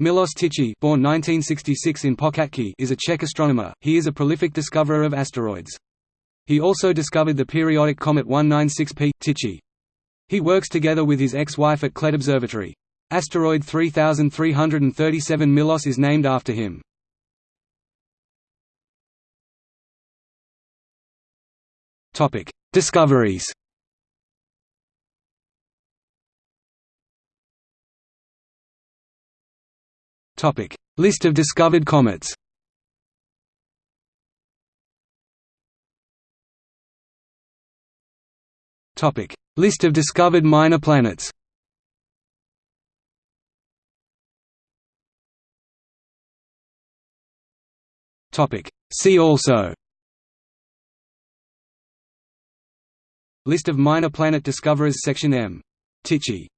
Milos Tichy born 1966 in is a Czech astronomer, he is a prolific discoverer of asteroids. He also discovered the periodic comet 196P, Tichy. He works together with his ex-wife at Klet Observatory. Asteroid 3337 Milos is named after him. Discoveries Topic: List of discovered comets. Topic: List of discovered minor planets. Topic: See also. List of minor planet discoverers Section M. Tichy